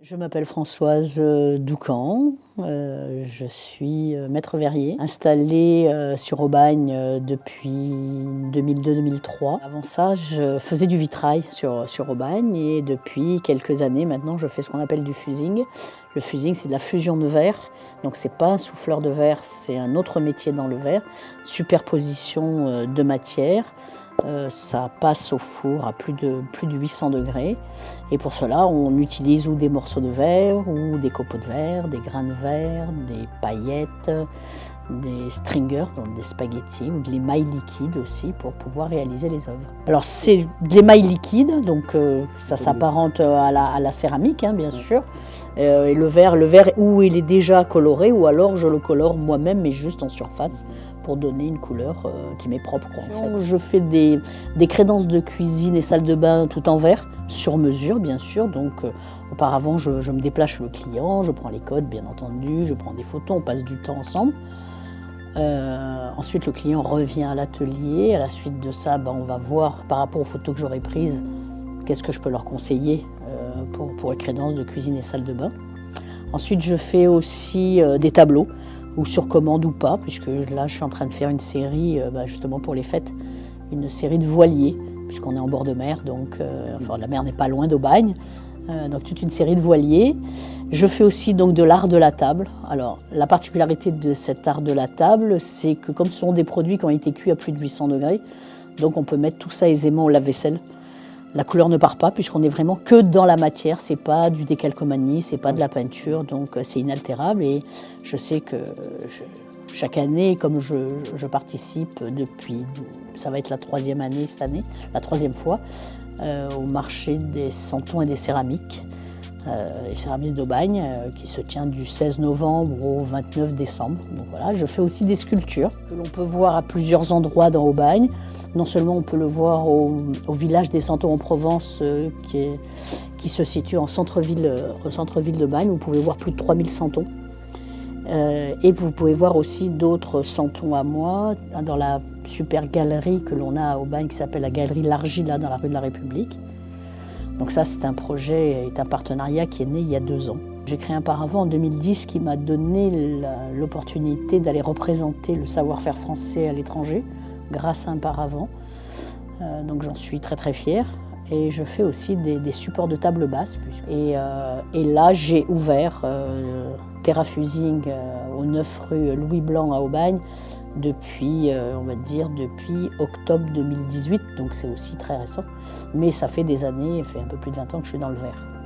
Je m'appelle Françoise euh, Doucan, euh, je suis euh, maître verrier, installée sur Aubagne depuis 2002-2003. Avant ça, je faisais du vitrail sur, sur Aubagne et depuis quelques années maintenant, je fais ce qu'on appelle du fusing. Le fusing, c'est de la fusion de verre, donc c'est pas un souffleur de verre, c'est un autre métier dans le verre, superposition de matières. Euh, ça passe au four à plus de, plus de 800 degrés. Et pour cela, on utilise ou des morceaux de verre, ou des copeaux de verre, des grains de verre, des paillettes, des stringers, donc des spaghettis, ou de l'émail liquide aussi pour pouvoir réaliser les œuvres. Alors c'est de l'émail liquide, donc euh, ça s'apparente à la, à la, céramique, hein, bien sûr. Euh, et le verre, le verre, ou il est déjà coloré, ou alors je le colore moi-même, mais juste en surface pour donner une couleur euh, qui m'est propre. Je fais des, crédences de cuisine et salle de bain tout en verre, sur mesure bien sûr. Donc euh, auparavant, je, me déplace chez le client, je prends les codes bien entendu, je prends des photos, on passe du temps ensemble. Euh, ensuite, le client revient à l'atelier. À la suite de ça, ben, on va voir par rapport aux photos que j'aurai prises, qu'est-ce que je peux leur conseiller pour, pour les crédences de cuisine et salle de bain. Ensuite, je fais aussi des tableaux ou sur commande ou pas, puisque là je suis en train de faire une série euh, bah, justement pour les fêtes, une série de voiliers, puisqu'on est en bord de mer, donc euh, la mer n'est pas loin d'Aubagne, euh, donc toute une série de voiliers. Je fais aussi donc de l'art de la table. Alors la particularité de cet art de la table, c'est que comme ce sont des produits qui ont été cuits à plus de 800 degrés, donc on peut mettre tout ça aisément au lave-vaisselle. La couleur ne part pas puisqu'on est vraiment que dans la matière, c'est pas du décalcomanie, c'est pas de la peinture, donc euh, c'est inaltérable et je sais que chaque année, comme je, participe depuis, ça va être la troisième année cette année, la troisième fois, euh, au marché des santons et des céramiques, euh, les céramiques d'Aubagne, qui se tient du 16 novembre au 29 décembre. Voilà, je fais aussi des sculptures que l'on peut voir à plusieurs endroits dans Aubagne. Non seulement on peut le voir au, village des Santons en Provence, euh, qui, se situe en centre-ville euh, centre de Bagne. Vous pouvez voir plus de 3000 santons. Euh, et vous pouvez voir aussi d'autres santons à moi dans la super galerie que l'on a à Aubagne qui s'appelle la galerie L'Argila dans la rue de la République. Donc ça c'est un projet, est un partenariat qui est né il y a deux ans. J'ai créé un paravent en 2010 qui m'a donné l'opportunité d'aller représenter le savoir-faire français à l'étranger grâce à un paravent. Euh, donc j'en suis très très fière. Et je fais aussi des, supports de table basse. Et, euh, et là, j'ai ouvert euh, Terra Fusing au 9 rue Louis Blanc à Aubagne depuis, on va dire, depuis octobre 2018. Donc c'est aussi très récent. Mais ça fait des années, ça fait un peu plus de 20 ans que je suis dans le verre.